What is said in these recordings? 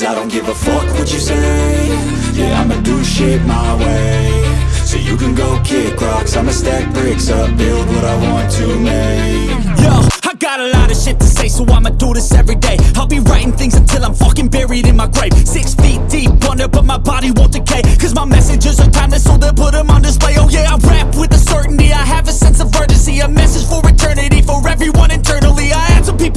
Cause I don't give a fuck what you say Yeah, I'ma do shit my way So you can go kick rocks I'ma stack bricks up Build what I want to make Yo, I got a lot of shit to say, so I'ma do this every day. I'll be writing things until I'm fucking buried in my grave. Six feet deep under, but my body won't decay. Cause my messages are timeless, so they'll put them on display. Oh yeah, I rap with a certainty. I have a sense of urgency, a message for eternity, for everyone internally. I had some people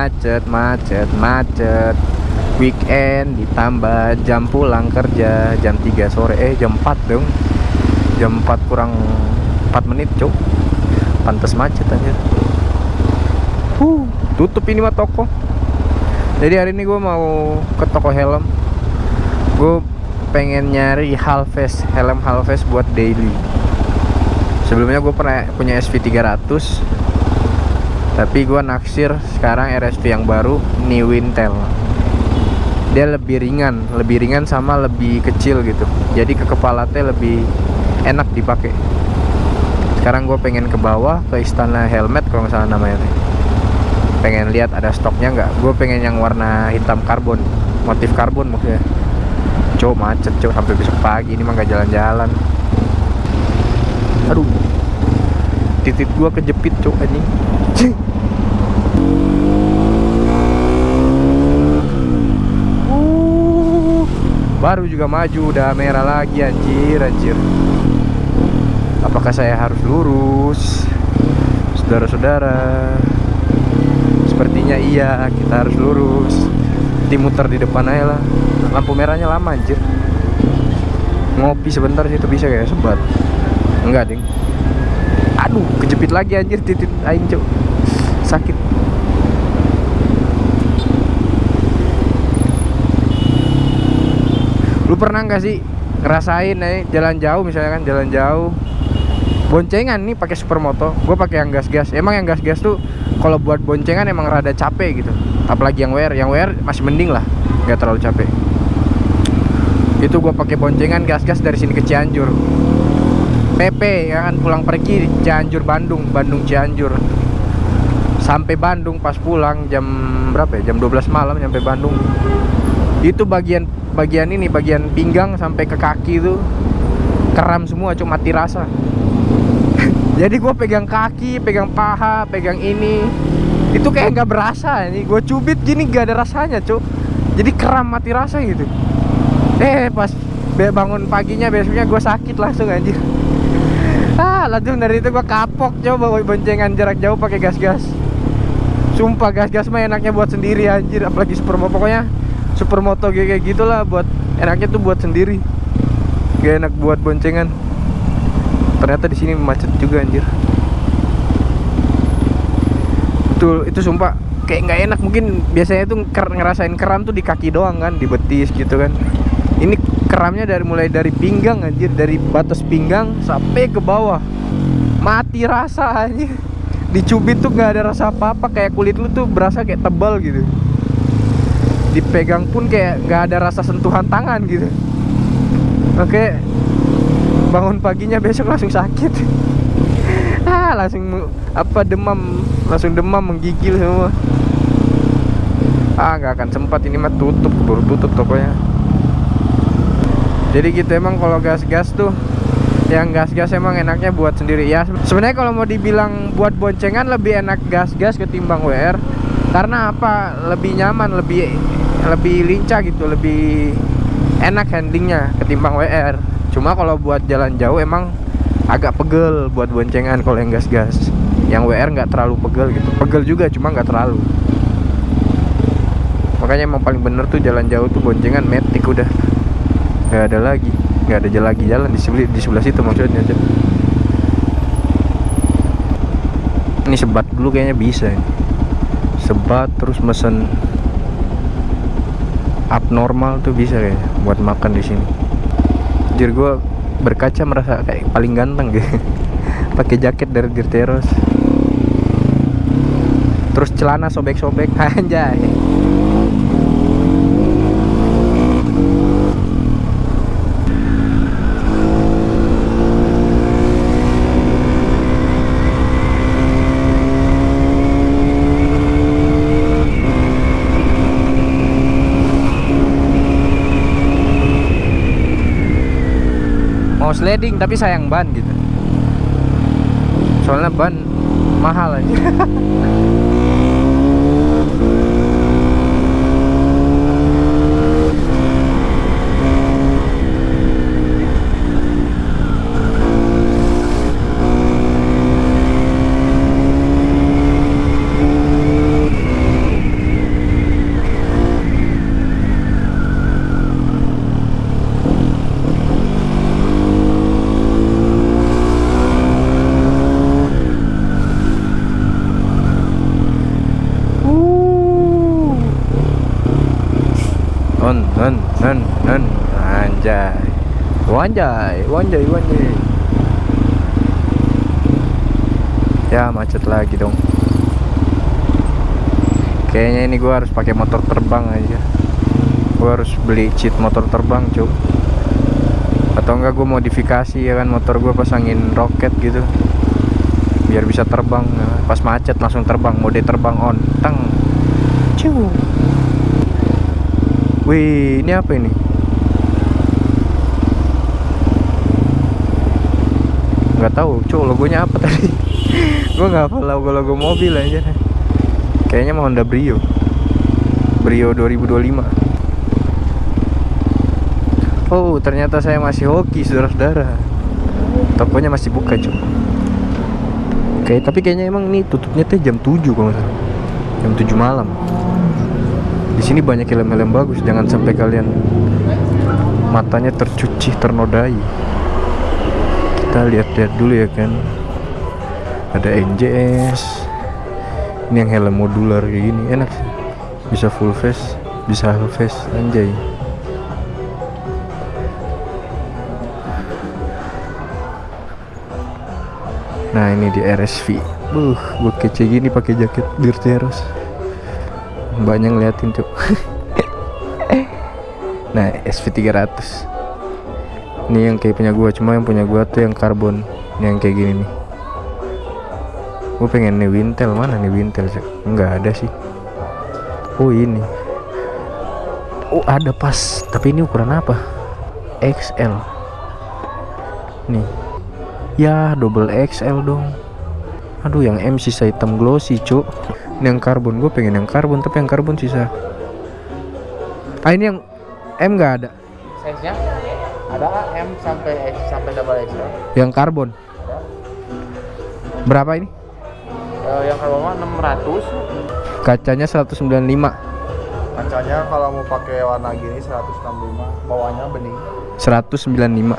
macet, macet, macet. Weekend ditambah jam pulang kerja jam 3 sore. Eh, jam 4 dong. Jam 4 kurang 4 menit, Cuk. Pantes macet aja. Uh, tutup ini mah toko. Jadi hari ini gue mau ke toko helm. Gue pengen nyari Halves, helm Halves buat daily. Sebelumnya gue pernah punya SV300 tapi gua naksir sekarang RSV yang baru New Wintel dia lebih ringan lebih ringan sama lebih kecil gitu. Jadi ke kepala teh lebih enak dipakai. Sekarang gue pengen ke bawah ke istana helmet kalau nggak salah namanya teh. pengen lihat ada stoknya nggak. Gue pengen yang warna hitam karbon motif karbon maksudnya cok macet cok. Sampai besok pagi ini mah nggak jalan-jalan. Aduh. Titik gua kejepit cok anjing Uh, baru juga maju udah merah lagi anjir anjir. Apakah saya harus lurus? Saudara-saudara. Sepertinya iya kita harus lurus. Nanti muter di depan aja lah. Lampu merahnya lama anjir. Ngopi sebentar sih itu bisa kayak sebat. Enggak ding. Aduh kejepit lagi anjir titit aing cok sakit. Lu pernah nggak sih ngerasain nih jalan jauh misalnya kan jalan jauh? Boncengan nih pakai supermoto gue pakai yang gas-gas. Emang yang gas-gas tuh kalau buat boncengan emang rada capek gitu. Apalagi yang WR yang WR masih mending lah nggak terlalu capek. Itu gue pakai boncengan gas-gas dari sini ke Cianjur. PP ya kan pulang pergi Cianjur Bandung Bandung Cianjur sampai Bandung pas pulang jam berapa ya? Jam 12 malam sampai Bandung. Itu bagian bagian ini bagian pinggang sampai ke kaki itu keram semua cuma mati rasa jadi gue pegang kaki pegang paha pegang ini. Itu kayak nggak berasa ini. Gue cubit gini gak ada rasanya cuk. Jadi keram mati rasa gitu. Eh pas bangun paginya besoknya gue sakit langsung anjir. Ah langsung dari itu gue kapok coba boncengan jarak jauh pakai gas-gas sumpah gas-gas mah enaknya buat sendiri anjir. Apalagi supermoto pokoknya supermoto kayak gitulah buat enaknya tuh buat sendiri. Gak enak buat boncengan. Ternyata di sini macet juga anjir. Betul itu sumpah. Kayak nggak enak mungkin biasanya tuh ngerasain keram tuh di kaki doang kan di betis gitu kan. Ini keramnya dari mulai dari pinggang anjir. Dari batas pinggang sampai ke bawah. Mati rasa anjir dicubit tuh nggak ada rasa apa-apa kayak kulit lu tuh berasa kayak tebal gitu. Dipegang pun kayak nggak ada rasa sentuhan tangan gitu. Oke bangun paginya besok langsung sakit. Ah langsung apa demam. Langsung demam menggigil semua. Ah nggak akan sempat ini mah tutup baru tutup tokonya. Jadi gitu emang kalau gas-gas tuh yang gas-gas emang enaknya buat sendiri. Ya sebenarnya kalau mau dibilang buat boncengan lebih enak gas-gas ketimbang WR karena apa? Lebih nyaman lebih lebih lincah gitu lebih enak handlingnya ketimbang WR cuma kalau buat jalan jauh emang agak pegel buat boncengan kalau yang gas-gas. Yang WR nggak terlalu pegel gitu. Pegel juga cuma nggak terlalu. Makanya emang paling bener tuh jalan jauh tuh boncengan metik udah. Nggak ada lagi nggak ada jalan lagi jalan di sebelah di sebelah situ maksudnya Cep. ini sebat dulu kayaknya bisa sebat terus mesen abnormal tuh bisa kayaknya buat makan di sini. Jujur gue berkaca merasa kayak paling ganteng gitu. Pakai jaket dari Dirteros terus celana sobek-sobek anjay mau sliding tapi sayang ban gitu. Soalnya ban mahal aja wanjay wanjay wanjay ya macet lagi dong. Kayaknya ini gua harus pakai motor terbang aja. Gua harus beli cheat motor terbang cuk atau enggak gua modifikasi ya kan motor gua pasangin roket gitu. Biar bisa terbang. Pas macet langsung terbang. Mode terbang on. Tang Ciu. Wih, ini apa ini? Nggak tahu, cuk logonya apa tadi? Gua nggak hafal logo-logo mobil aja. Kayaknya mau Honda Brio. Brio 2025. Oh, ternyata saya masih hoki, saudara-saudara. Tokonya masih buka, cuk. Kayak tapi kayaknya emang ini tutupnya tuh jam 7 kalau salah. Jam 7 malam di sini banyak helm-helm bagus jangan sampai kalian matanya tercuci ternodai kita lihat-lihat dulu ya kan. Ada NJS ini yang helm modular kayak gini. Enak sih. Bisa full face bisa half face. Anjay. Nah ini di RSV buh gue kece gini pakai jaket Dirteros banyak ngeliatin tuh nah SV300 ini yang kayak punya gua. Cuma yang punya gua tuh yang karbon. Yang kayak gini nih. Gue pengen nih Wintel. Mana nih Wintel Cek? nggak ada sih. Oh ini. Oh ada pas. Tapi ini ukuran apa? XL nih. Ya double XL dong. Aduh yang M sisa hitam glossy cuk. Ini yang karbon. Gue pengen yang karbon tapi yang karbon sisa. Ah ini yang M nggak ada. Size nya ada M sampai X sampai double XL yang karbon. Berapa ini? Eh, yang mah 600 kacanya 195 kacanya kalau mau pakai warna gini 165 bawahnya bening. 195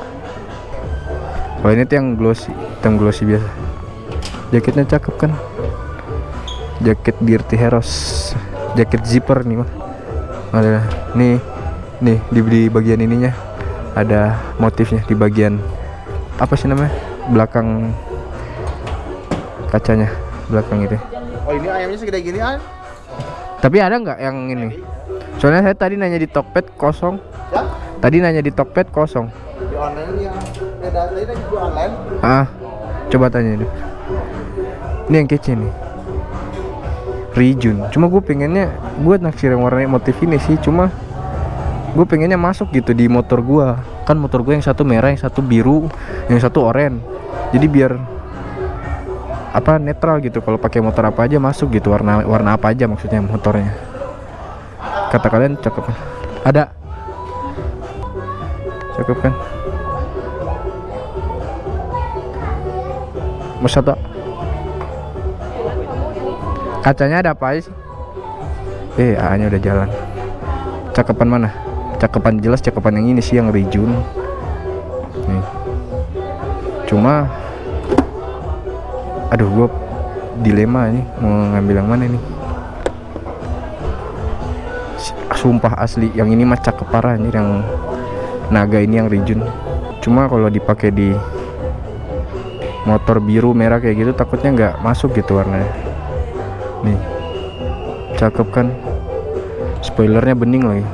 kalau ini tuh yang glossy hitam glossy biasa. Jaketnya cakep kan? Jaket Dirty Heroes. Jaket zipper nih mah ada nih nih di, di bagian ininya ada motifnya di bagian apa sih namanya belakang kacanya belakang itu. Oh ini ayamnya segede gini ah tapi ada nggak yang ini? Soalnya saya tadi nanya di Tokped kosong. Ya tadi nanya di Tokped kosong. Di online yang beda tadi kan di online. Ah coba tanya deh. Ini yang kece nih. Rijun. Cuma gue pengennya gue naksir yang warnanya motif ini sih cuma gue pengennya masuk gitu di motor gue kan motor gue yang satu merah yang satu biru yang satu oranye. Jadi biar apa netral gitu. Kalau pakai motor apa aja masuk gitu. Warna warna apa aja maksudnya motornya. Kata kalian cakep kan? Ada. Cakep kan? Mas satu? Kacanya ada apa sih? Eh A nya udah jalan. Cakepan mana cakepan jelas cakepan yang ini sih yang Rijun nih. Cuma aduh gua dilema ini mau ngambil yang mana nih sumpah asli yang ini mah cakep parah yang naga ini yang Rijun cuma kalau dipakai di motor biru merah kayak gitu takutnya nggak masuk gitu warnanya. Nih cakep kan? Spoilernya bening lagi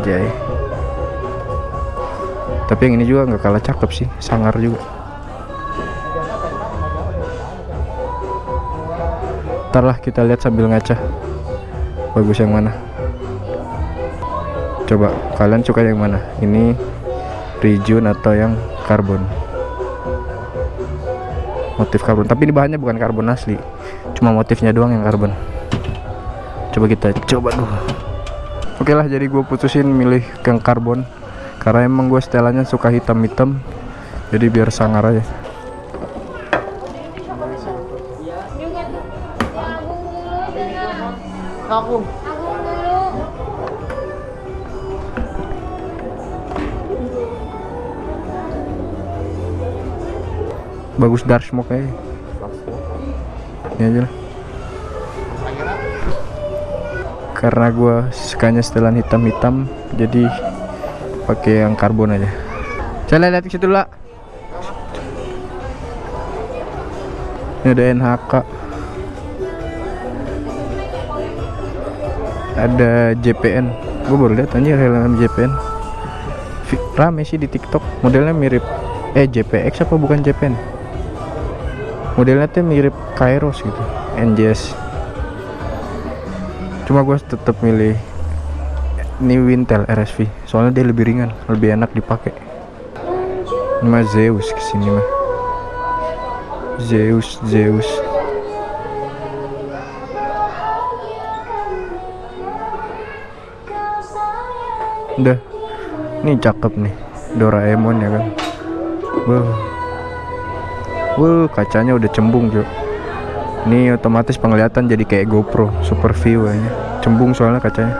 anjay tapi yang ini juga nggak kalah cakep sih sangar juga. Ntar lah kita lihat sambil ngaca bagus yang mana? Coba kalian suka yang mana? Ini Rijun atau yang karbon? Motif karbon. Tapi ini bahannya bukan karbon asli. Cuma motifnya doang yang karbon. Coba kita coba dulu oke lah jadi gue putusin milih yang karbon. Karena emang gue setelannya suka hitam-hitam. Jadi biar sangar aja. Aku. bagus dark smoke aja. Ini aja lah karena gue sukanya setelan hitam-hitam jadi pakai yang karbon aja. Saya lihat situ lah ini ada NHK ada JPN gue baru lihat anjir helm JPN rame sih di TikTok. Modelnya mirip eh JPX apa bukan JPN modelnya tuh mirip Kairos gitu NJS cuma gue tetap milih ini Wintel RSV soalnya dia lebih ringan lebih enak dipakai. Ini mah Zeus ke sini mah. Zeus Zeus. Udah. Ini cakep nih Doraemon ya kan. Wow wow kacanya udah cembung Jo ini otomatis penglihatan jadi kayak GoPro super view kayaknya. Cembung soalnya kacanya.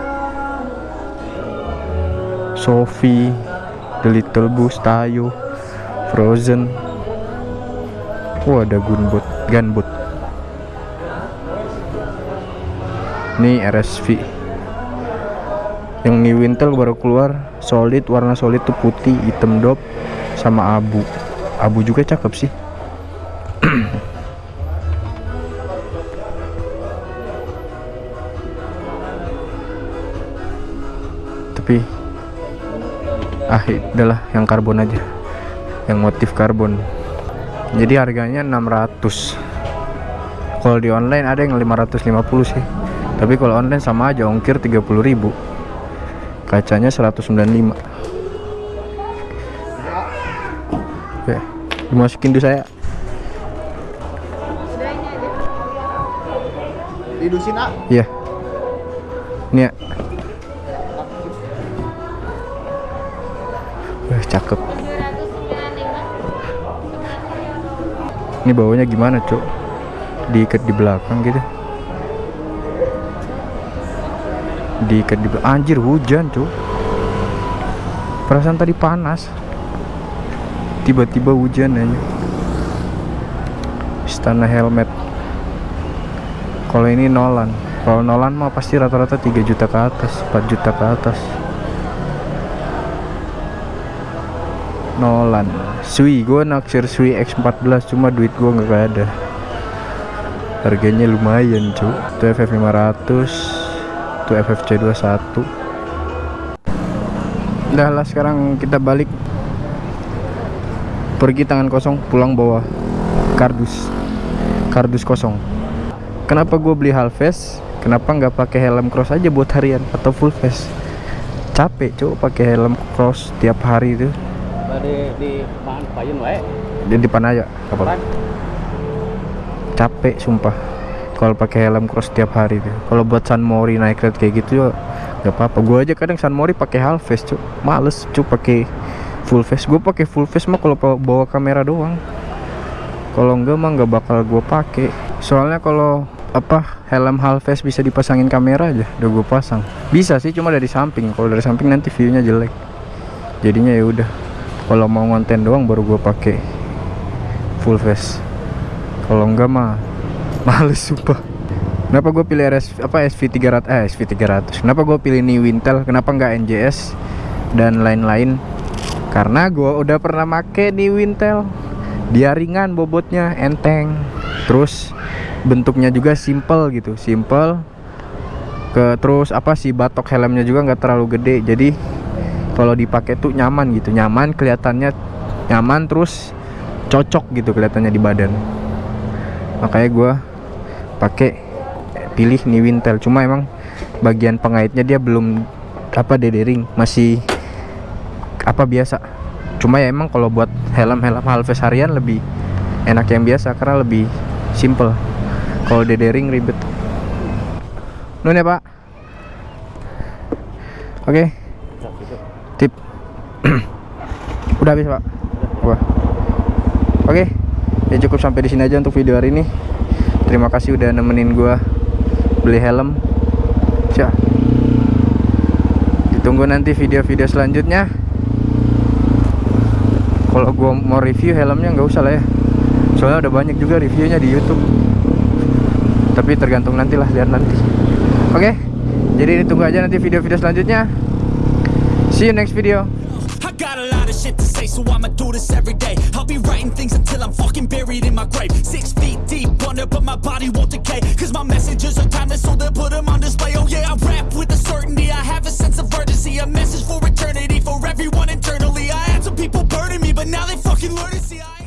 Sophie The Little Boost Tayo Frozen. Wah ada gunbot gunbot. Ini RSV yang New Wintel baru keluar solid warna solid tuh putih hitam dop sama abu. Abu juga cakep sih ah udahlah yang karbon aja. Yang motif karbon. Jadi harganya 600 kalau di online ada yang 550 sih. Tapi kalau online sama aja ongkir 30.000 kacanya 195 Oke, dimasukin dulu saya. Didusin ah. Iya. Ini ya. Cakep. Ini bawanya gimana, Cuk? Diikat di belakang gitu. Diikat di belakang. Anjir, hujan, Cuk. Perasaan tadi panas. Tiba-tiba hujan aja. Istana helmet kalau ini Nolan kalau Nolan mah pasti rata-rata 3 juta ke atas 4 juta ke atas Nolan. Sui gue naksir Sui X14 cuma duit gue nggak ada. Harganya lumayan cu itu FF 500 itu FFC 21 udah lah sekarang kita balik. Pergi tangan kosong pulang bawa kardus. Kardus kosong. Kenapa gue beli half face kenapa nggak pakai helm cross aja buat harian atau full face capek cuy pakai helm cross tiap hari itu di di pan payun wae di depan aja apa capek sumpah. Kalau pakai helm cross tiap hari itu kalau buat San Mori naik red kayak gitu ya nggak apa-apa. Gue aja kadang San Mori pakai half face cuy males cuy pakai full face. Gue pakai full face mah kalau bawa kamera doang. Kalau enggak mah nggak bakal gue pakai. Soalnya kalau apa helm half face bisa dipasangin kamera aja udah gue pasang. Bisa sih cuma dari samping. Kalau dari samping nanti viewnya jelek. Jadinya ya udah kalau mau konten doang baru gue pakai full face. Kalau enggak mah males sumpah. Kenapa gue pilih RS apa SV 300 eh SV 300 kenapa gue pilih New Wintel kenapa enggak NJS dan lain-lain? Karena gue udah pernah make New Wintel dia ringan bobotnya enteng. Terus bentuknya juga simple gitu simple. Ke terus apa sih batok helmnya juga nggak terlalu gede. Jadi kalau dipakai tuh nyaman gitu. Nyaman kelihatannya nyaman terus cocok gitu kelihatannya di badan. Makanya gue pakai pilih nih Wintel. Cuma emang bagian pengaitnya dia belum apa dedering masih apa biasa. Cuma ya emang kalau buat helm-helm halves harian lebih enak yang biasa karena lebih simple. Kalau dedering ribet. Nun ya pak. Oke tip. Udah habis pak? Wah. oke. Ya cukup sampai di sini aja untuk video hari ini. Terima kasih udah nemenin gua beli helm. Cia. ditunggu nanti video-video selanjutnya. Kalau gua mau review helmnya nggak usah lah ya. Soalnya udah banyak juga reviewnya di YouTube. Tapi tergantung nanti lah lihat nanti. Oke. Jadi ini tunggu aja nanti video-video selanjutnya See you next video. I got a lot of shit to say, so I'ma do this every day. I'll be writing things until I'm fucking buried in my grave. Six feet deep but my body won't decay. Cause my messages are timeless, so they'll put them on display. Oh yeah, I rap with a certainty, I have a sense of urgency. A message for eternity, for everyone internally. I had some people burning me, but now they fucking learn to see I